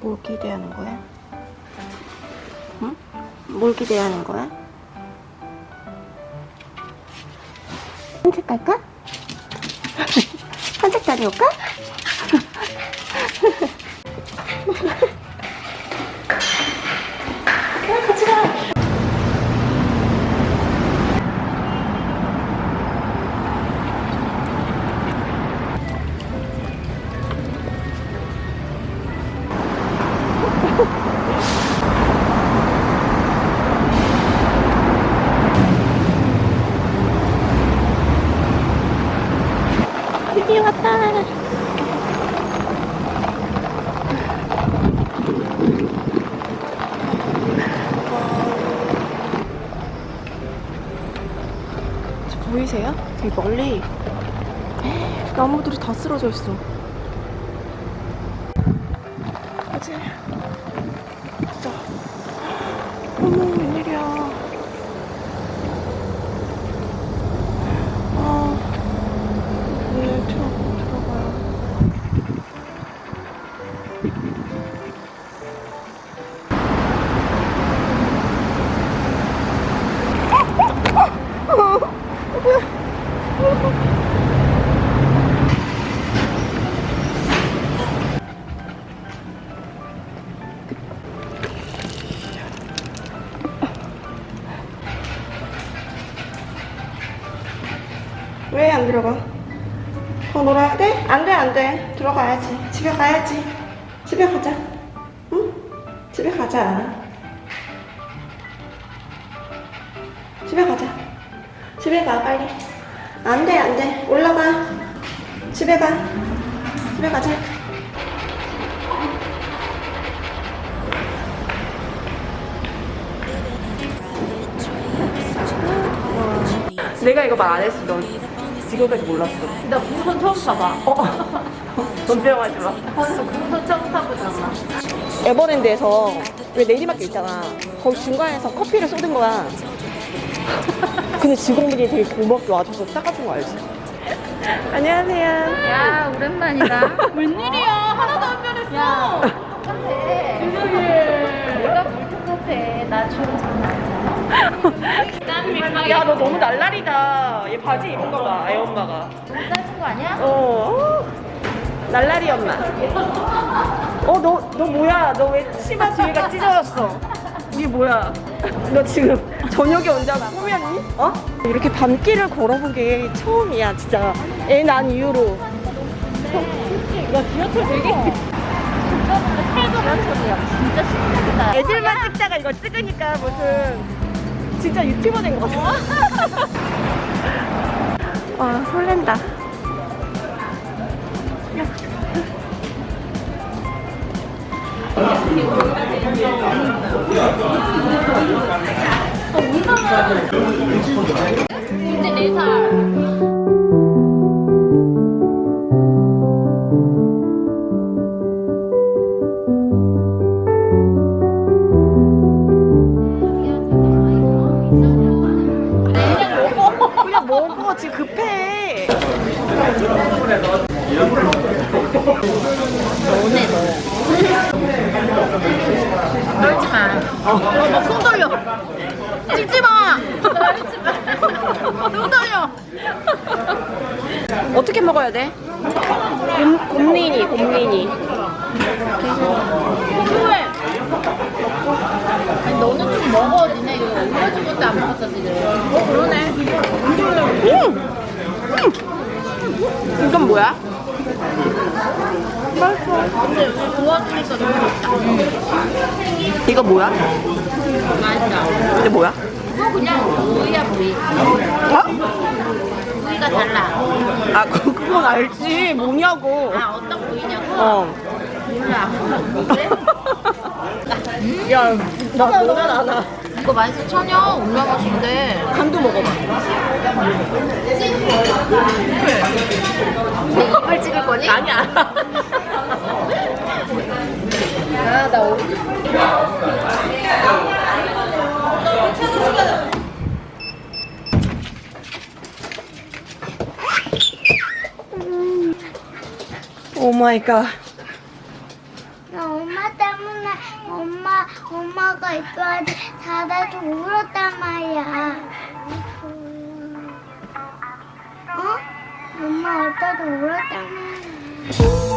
뭘 기대하는 거야? 응? 뭘 기대하는 거야? 산책 갈까? 산책 다녀올까? 드디어 왔다. 저 보이세요? 되게 멀리 나무들이 다 쓰러져 있어. 왜 안 들어가? 더 놀아야 돼? 안 돼, 안 돼. 들어가야지. 집에 가야지. 집에 가자. 응? 집에 가자. 집에 가자. 집에 가, 빨리. 안 돼, 안 돼. 올라가. 집에 가. 집에 가자. 내가 이거 말 안 했어. 넌 지금까지 몰랐어. 나 부선 처음 타봐. 어? 존재하지 마. 부선 처음 타보잖아. 에버랜드에서 왜 내리막길 있잖아. 거기 중간에서 커피를 쏟은 거야. 근데 직원분이 되게 고맙게 와줘서 닦아준 거 알지? 안녕하세요. 야, 오랜만이다. 웬일이야? 하나도 안 변했어. 똑같아. 야, 너 너무 날라리다. 얘 바지 입은 거 봐, 애 엄마가. 짧은 거 아니야? 어. 날라리 엄마. 어, 너, 너 뭐야? 너 왜 치마 뒤가 찢어졌어? 이게 뭐야? 너 지금 저녁에 언제나 꾸몄니? 어? 이렇게 밤길을 걸어본 게 처음이야, 진짜. 애 난 이후로. 나 지하철 되게. 진짜 근데 태도 맞춰야 진짜 신기하다. 애들만 찍다가 이거 찍으니까 무슨 진짜 유튜버 된 것 같아. 와, 설렌다. 근 떨지 마. 손 떨려. 찍지 마. 떨지 마. 손 떨려. 어떻게 먹어야 돼? 곰, 곰린이, 곰린이. 왜? 아니, 너는 좀 먹어. 니네 이거 올려준 것도 안 먹었어, 지금. 어, 그러네. 음! 음! 이건 뭐야? 근데 우리 도와주니까 너무 좋다. 이거 뭐야? 맛있다. 이게 뭐야? 이거 그냥 부위야, 부위. 어? 부위가 달라. 아, 그- 그건 알지. 뭐냐고. 아, 어떤 부위냐고? 어. 몰라. 야, 나 너는 알아. 이거 맛있어. 천연 올라가신데. 간도 먹어봐. 내 이빨 찍을 거니? 아니야. 아, 나 오늘. 오 마이 갓. 아빠가 이뻐하지. 자다도 울었단 말이야. 어? 엄마 아빠도 울었단 말이야.